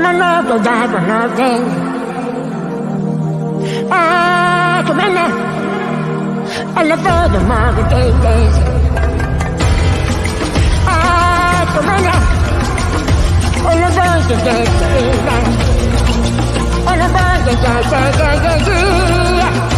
My love goes down for nothing. Ah, come in there. I love all the market days. Ah, come in there. All of those days, days, days. All of those days, days, days, days, days. Hey,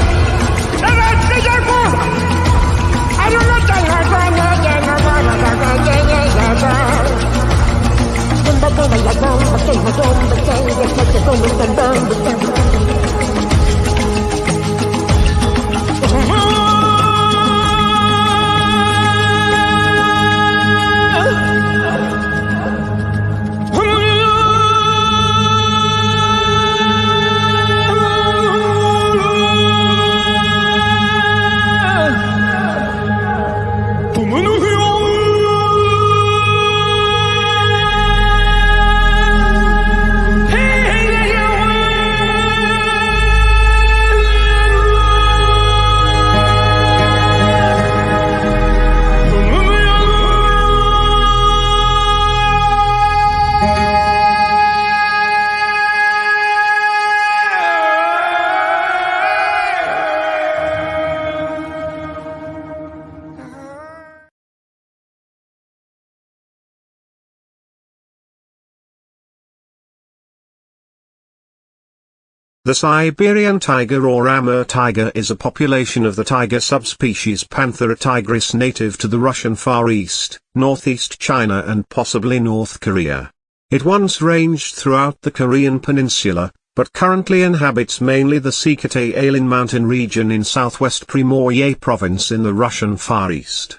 The Siberian tiger or Amur tiger is a population of the tiger subspecies Panthera tigris native to the Russian Far East, northeast China and possibly North Korea. It once ranged throughout the Korean peninsula, but currently inhabits mainly the Sikhote-Alin mountain region in southwest Primorye province in the Russian Far East.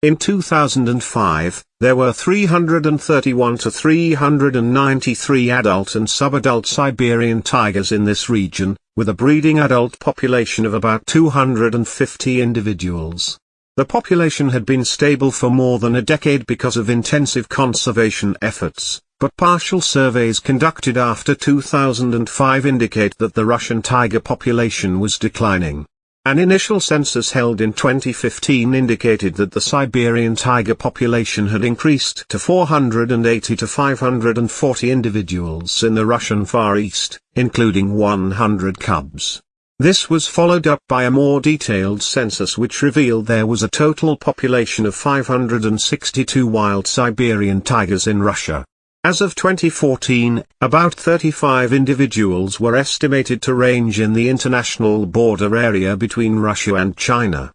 In 2005, there were 331 to 393 adult and subadult Siberian tigers in this region, with a breeding adult population of about 250 individuals. The population had been stable for more than a decade because of intensive conservation efforts, but partial surveys conducted after 2005 indicate that the Russian tiger population was declining. An initial census held in 2015 indicated that the Siberian tiger population had increased to 480 to 540 individuals in the Russian Far East, including 100 cubs. This was followed up by a more detailed census which revealed there was a total population of 562 wild Siberian tigers in Russia. As of 2014, about 35 individuals were estimated to range in the international border area between Russia and China.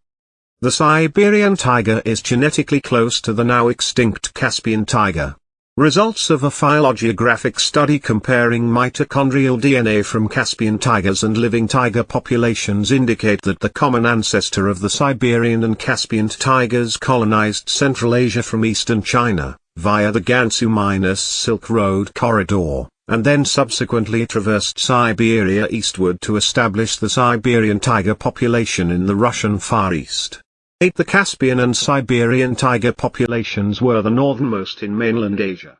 The Siberian tiger is genetically close to the now extinct Caspian tiger. Results of a phylogeographic study comparing mitochondrial DNA from Caspian tigers and living tiger populations indicate that the common ancestor of the Siberian and Caspian tigers colonized Central Asia from eastern China via the Gansu-Silk Road corridor, and then subsequently traversed Siberia eastward to establish the Siberian tiger population in the Russian Far East. 8. The Caspian and Siberian tiger populations were the northernmost in mainland Asia.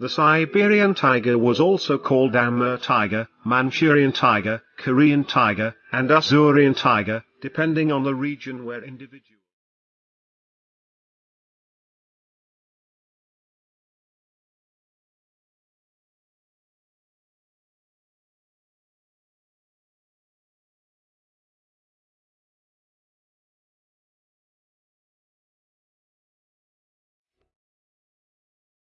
The Siberian tiger was also called Amur tiger, Manchurian tiger, Korean tiger, and Ussurian tiger, depending on the region where individuals